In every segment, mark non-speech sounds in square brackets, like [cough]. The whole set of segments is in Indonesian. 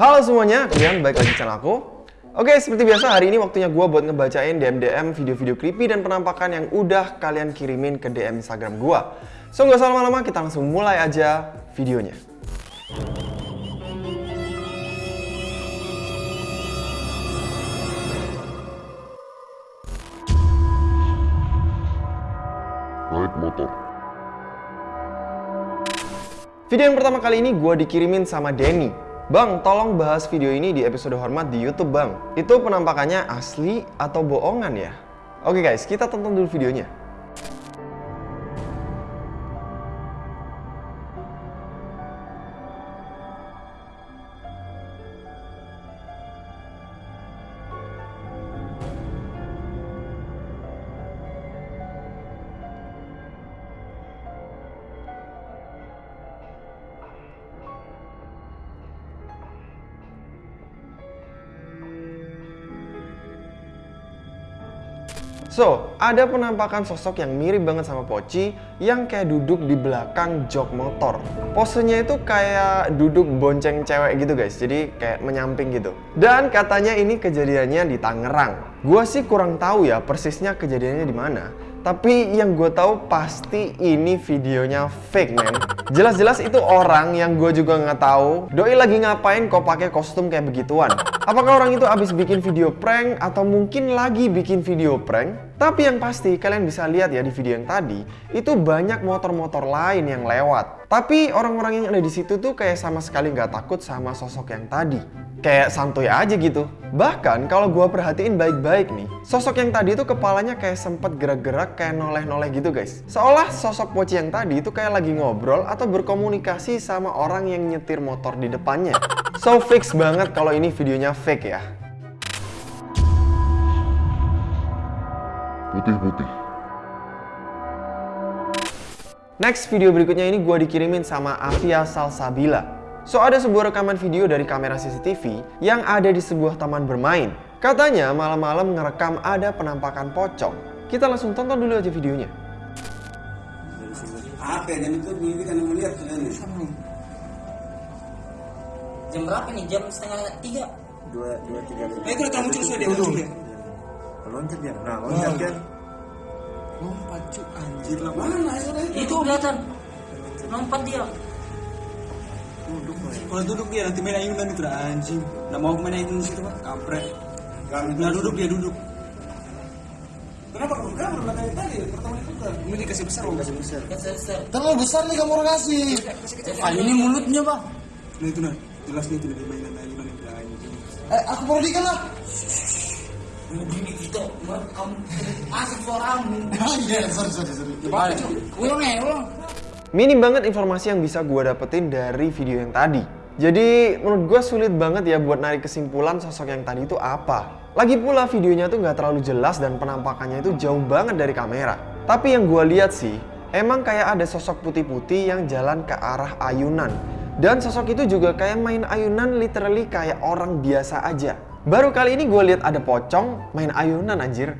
Halo semuanya, kalian baik lagi channel aku. Oke, seperti biasa hari ini waktunya gue buat ngebacain DM-DM video-video creepy dan penampakan yang udah kalian kirimin ke DM Instagram gue. So, nggak usah lama-lama, kita langsung mulai aja videonya. naik motor. Video yang pertama kali ini gue dikirimin sama Denny. Bang, tolong bahas video ini di episode hormat di YouTube, Bang. Itu penampakannya asli atau bohongan ya? Oke guys, kita tonton dulu videonya. So, ada penampakan sosok yang mirip banget sama Poci yang kayak duduk di belakang jok motor. Posenya itu kayak duduk bonceng cewek gitu guys, jadi kayak menyamping gitu. Dan katanya ini kejadiannya di Tangerang. Gua sih kurang tahu ya persisnya kejadiannya di mana. Tapi yang gue tahu pasti ini videonya fake man. Jelas-jelas itu orang yang gue juga nggak tahu. Doi lagi ngapain kok pakai kostum kayak begituan? Apakah orang itu abis bikin video prank atau mungkin lagi bikin video prank? Tapi yang pasti kalian bisa lihat ya di video yang tadi itu banyak motor-motor lain yang lewat. Tapi orang-orang yang ada di situ tuh kayak sama sekali nggak takut sama sosok yang tadi. Kayak santuy aja gitu. Bahkan kalau gua perhatiin baik-baik nih, sosok yang tadi itu kepalanya kayak sempet gerak-gerak kayak noleh-noleh gitu guys. Seolah sosok Poci yang tadi itu kayak lagi ngobrol atau berkomunikasi sama orang yang nyetir motor di depannya. So fix banget kalau ini videonya fake ya. Putih-putih. Next video berikutnya ini gue dikirimin sama Avia Salsabila. So ada sebuah rekaman video dari kamera CCTV yang ada di sebuah taman bermain. Katanya malam-malam ngerekam ada penampakan pocong. Kita langsung tonton dulu aja videonya. apa dan itu ini kan melihat tuh ini Jam berapa nih? Jam setengah tiga. dua dua tiga eh itu udah muncul sudah dia loncat dia. Nah loncat kan lompat cu anjir. Lah mana itu kelihatan. Lompat dia. kalau duduk dia nanti main ayunan itu dah anjing. Nggak mau main ayunan di situ pak kampret. Nah duduk dia duduk. Kenapa kamu belum dari tadi? Pertama itu kan. Ini dikasih besar loh kasih besar. Keser-ser. terlalu besar nih kamu orang kasih. Ah, ini mulutnya, Bang. nah itu nah jelas nih itu lebih mainan ayunan itu eh aku perhatikan lah Merekam asik suaramu. [laughs] iya sorry sorry sorry Balik. Ulang ya, ulang. Minim banget informasi yang bisa gue dapetin dari video yang tadi. Jadi menurut gue sulit banget ya buat narik kesimpulan sosok yang tadi itu apa. Lagi pula videonya tuh nggak terlalu jelas dan penampakannya itu jauh banget dari kamera. Tapi yang gue lihat sih, emang kayak ada sosok putih-putih yang jalan ke arah ayunan. Dan sosok itu juga kayak main ayunan literally kayak orang biasa aja. Baru kali ini gue lihat ada pocong main ayunan anjir.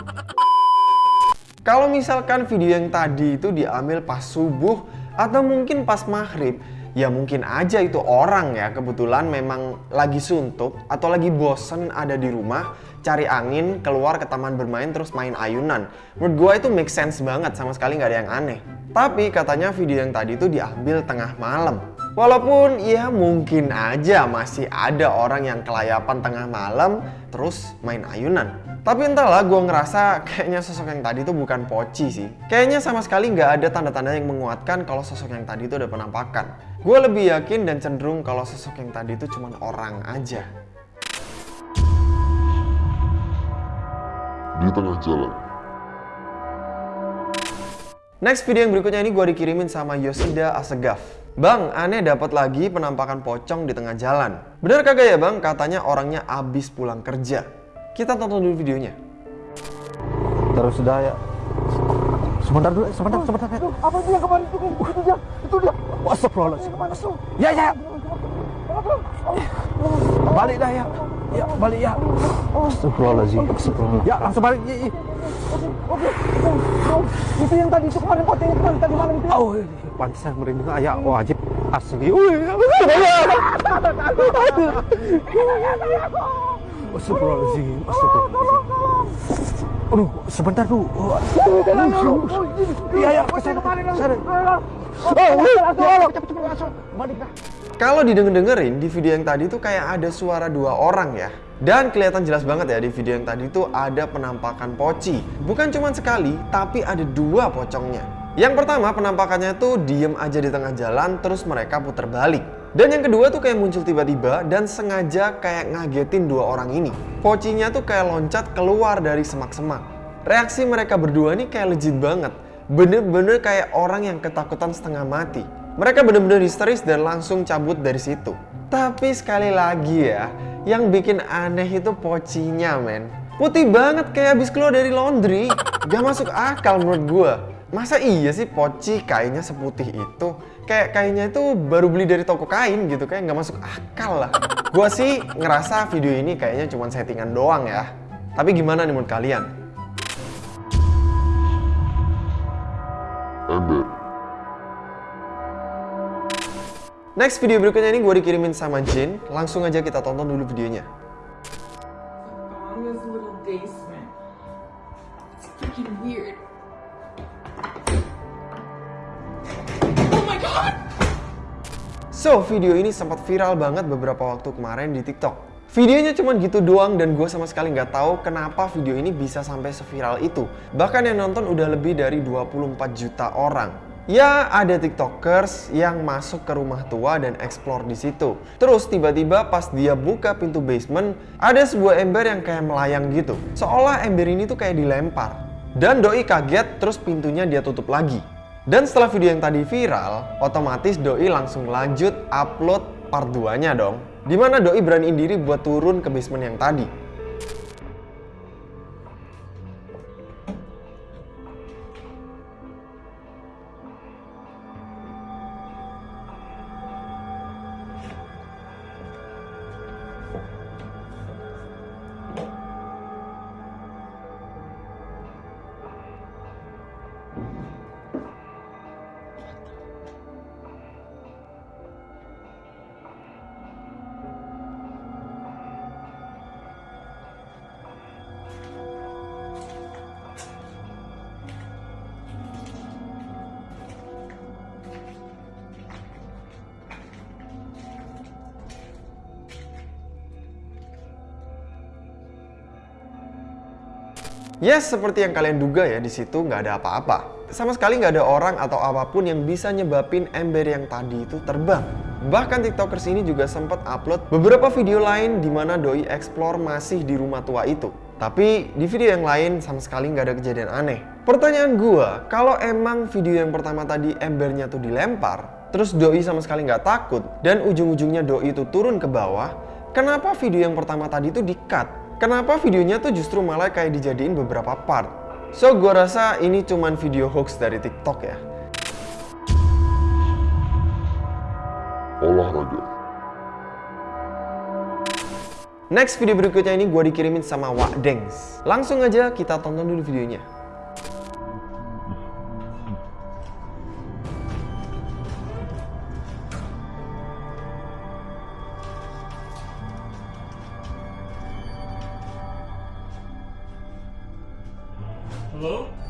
[laughs] Kalau misalkan video yang tadi itu diambil pas subuh atau mungkin pas maghrib, ya mungkin aja itu orang ya kebetulan memang lagi suntuk atau lagi bosen ada di rumah, cari angin, keluar ke taman bermain terus main ayunan. Menurut gua itu make sense banget, sama sekali nggak ada yang aneh. Tapi katanya video yang tadi itu diambil tengah malam. Walaupun ya mungkin aja masih ada orang yang kelayapan tengah malam terus main ayunan. Tapi entahlah gue ngerasa kayaknya sosok yang tadi itu bukan poci sih. Kayaknya sama sekali nggak ada tanda-tanda yang menguatkan kalau sosok yang tadi itu ada penampakan. Gue lebih yakin dan cenderung kalau sosok yang tadi itu cuma orang aja. Di tengah jalan. Next video yang berikutnya ini gue dikirimin sama Yosida Asegaf. Bang, aneh dapat lagi penampakan pocong di tengah jalan. Bener kagak ya bang? Katanya orangnya abis pulang kerja. Kita tonton dulu videonya. terus sudah ya sebentar dulu sebentar sebentar ya. Apa itu yang kemarin itu? Itu dia, itu dia. Astagfirullahaladzim ya ya balik dah ya ya balik ya Astagfirullahaladzim ya langsung balik ya, ya. Oke, oh, oh, itu yang tadi itu kemarin pocong itu kan tadi malam itu. oh pantesan merinding ah, ya wajib Asli. Astagfirullahaladzim, astagfirullahaladzim. Aduh, sebentar tuh. Iya, iya, ke sana, ke sana. Kalau didenger-dengerin di video yang tadi tuh kayak ada suara dua orang ya. Dan kelihatan jelas banget ya di video yang tadi tuh ada penampakan poci. Bukan cuma sekali, tapi ada dua pocongnya. Yang pertama penampakannya tuh diem aja di tengah jalan terus mereka putar balik. Dan yang kedua tuh kayak muncul tiba-tiba dan sengaja kayak ngagetin dua orang ini. Pocinya tuh kayak loncat keluar dari semak-semak. Reaksi mereka berdua nih kayak legit banget. Bener-bener kayak orang yang ketakutan setengah mati. Mereka bener-bener histeris dan langsung cabut dari situ. Tapi sekali lagi ya, yang bikin aneh itu pocinya men. Putih banget kayak habis keluar dari laundry. Gak masuk akal menurut gua. Masa iya sih poci kainnya seputih itu? Kayak kainnya itu baru beli dari toko kain gitu, kayak nggak masuk akal lah. Gua sih ngerasa video ini kayaknya cuma settingan doang ya. Tapi gimana nih menurut kalian? Next video berikutnya ini gue dikirimin sama Jin. Langsung aja kita tonton dulu videonya. Oh! So, video ini sempat viral banget beberapa waktu kemarin di TikTok. Videonya cuma gitu doang dan gue sama sekali nggak tahu kenapa video ini bisa sampai seviral itu. Bahkan yang nonton udah lebih dari 24 juta orang. Ya, ada tiktokers yang masuk ke rumah tua dan explore di situ. Terus tiba-tiba pas dia buka pintu basement, ada sebuah ember yang kayak melayang gitu. Seolah ember ini tuh kayak dilempar. Dan Doi kaget terus pintunya dia tutup lagi. Dan setelah video yang tadi viral, otomatis Doi langsung lanjut upload part 2-nya dong. Di mana Doi beraniin diri buat turun ke basement yang tadi. Yes, seperti yang kalian duga ya, di situ nggak ada apa-apa. Sama sekali nggak ada orang atau apa pun yang bisa nyebabin ember yang tadi itu terbang. Bahkan tiktokers ini juga sempat upload beberapa video lain di mana Doi explore masih di rumah tua itu. Tapi di video yang lain sama sekali nggak ada kejadian aneh. Pertanyaan gua, kalau emang video yang pertama tadi embernya tuh dilempar, terus Doi sama sekali nggak takut, dan ujung-ujungnya Doi itu turun ke bawah, kenapa video yang pertama tadi itu di-cut? Kenapa videonya tuh justru malah kayak dijadiin beberapa part? So, gua rasa ini cuman video hoax dari TikTok ya. Olahraga. Next video berikutnya ini gue dikirimin sama Wak Dengs. Langsung aja kita tonton dulu videonya. Hello?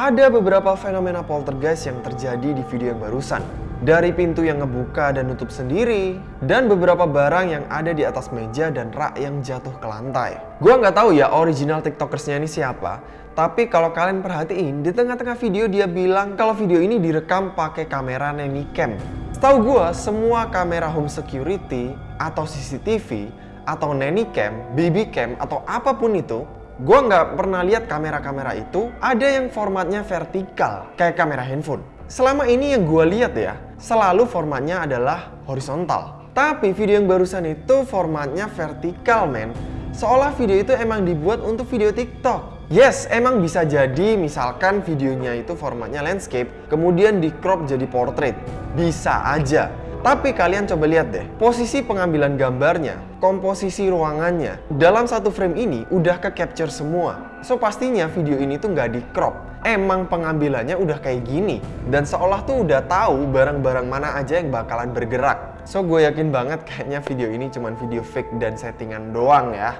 Ada beberapa fenomena poltergeist yang terjadi di video yang barusan. Dari pintu yang ngebuka dan nutup sendiri, dan beberapa barang yang ada di atas meja dan rak yang jatuh ke lantai. Gua nggak tahu ya original tiktokersnya ini siapa, tapi kalau kalian perhatiin, di tengah-tengah video dia bilang kalau video ini direkam pakai kamera nanny cam. Setahu gua, semua kamera home security atau CCTV atau nanny cam, baby cam atau apa pun itu Gua nggak pernah lihat kamera-kamera itu ada yang formatnya vertikal kayak kamera handphone. Selama ini yang gua lihat ya, selalu formatnya adalah horizontal. Tapi video yang barusan itu formatnya vertikal men. Seolah video itu emang dibuat untuk video TikTok. Yes, emang bisa jadi misalkan videonya itu formatnya landscape, kemudian di crop jadi portrait. Bisa aja. Tapi kalian coba lihat deh, posisi pengambilan gambarnya, komposisi ruangannya, dalam satu frame ini udah ke capture semua. So pastinya video ini tuh nggak di crop. Emang pengambilannya udah kayak gini. Dan seolah tuh udah tahu barang-barang mana aja yang bakalan bergerak. So gue yakin banget kayaknya video ini cuman video fake dan settingan doang ya.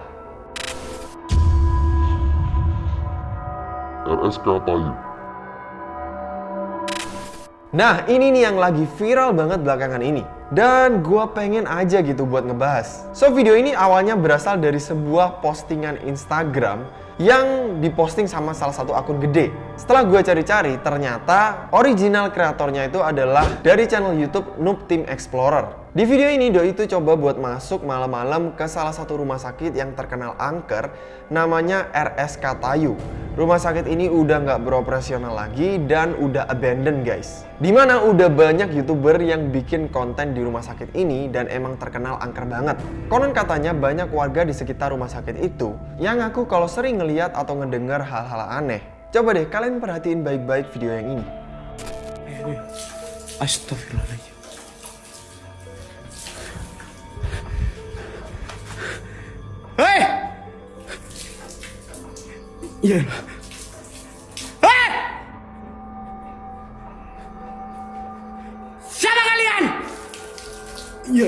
RSK Tayu. Nah, ini nih yang lagi viral banget belakangan ini. Dan gue pengen aja gitu buat ngebahas. So, video ini awalnya berasal dari sebuah postingan Instagram yang diposting sama salah satu akun gede. Setelah gue cari-cari, ternyata original kreatornya itu adalah dari channel YouTube Noob Team Explorer. Di video ini Doi itu coba buat masuk malam-malam ke salah satu rumah sakit yang terkenal angker namanya RSK Tayu. Rumah sakit ini udah nggak beroperasional lagi dan udah abandoned guys. Di mana udah banyak youtuber yang bikin konten di rumah sakit ini dan emang terkenal angker banget. Konon katanya banyak warga di sekitar rumah sakit itu yang ngaku kalau sering ngeliat atau ngedengar hal-hal aneh. Coba deh kalian perhatiin baik-baik video yang ini. Astagfirullahaladzim. Hei! Iya. Hei! Siapa kalian? Ya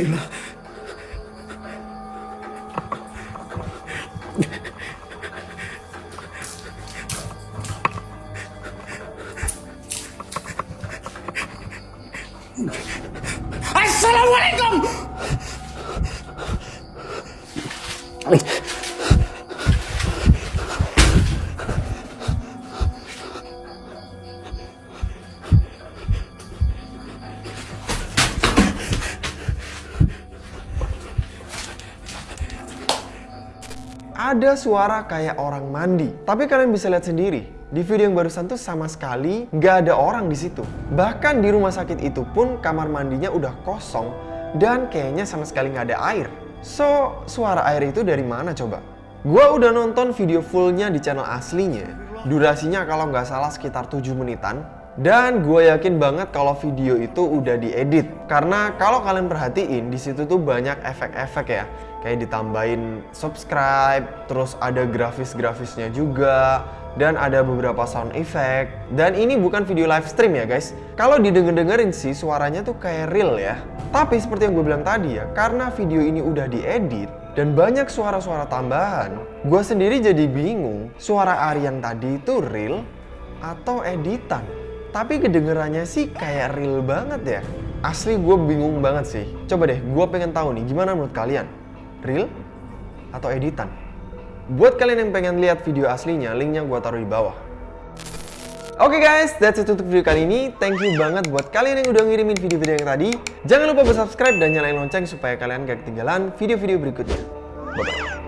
ada suara kayak orang mandi. Tapi kalian bisa lihat sendiri, di video yang barusan tuh sama sekali nggak ada orang di situ. Bahkan di rumah sakit itu pun kamar mandinya udah kosong dan kayaknya sama sekali nggak ada air. So, suara air itu dari mana coba? Gua udah nonton video fullnya di channel aslinya. Durasinya kalau nggak salah sekitar 7 menitan. Dan gue yakin banget kalau video itu udah diedit. Karena kalau kalian perhatiin di situ tuh banyak efek-efek ya. Kayak ditambahin subscribe, terus ada grafis-grafisnya juga, dan ada beberapa sound effect. Dan ini bukan video live stream ya guys. Kalau didengar-dengerin sih suaranya tuh kayak real ya. Tapi seperti yang gue bilang tadi ya, karena video ini udah diedit, dan banyak suara-suara tambahan, gue sendiri jadi bingung suara Ari tadi itu real atau editan. Tapi kedengerannya sih kayak real banget ya. Asli gue bingung banget sih. Coba deh, gue pengen tahu nih gimana menurut kalian? Real atau editan? Buat kalian yang pengen lihat video aslinya, linknya gue taruh di bawah. Oke guys, that's it untuk video kali ini. Thank you banget buat kalian yang udah ngirimin video-video yang tadi. Jangan lupa subscribe dan nyalain lonceng supaya kalian gak ketinggalan video-video berikutnya. Bye-bye.